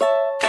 you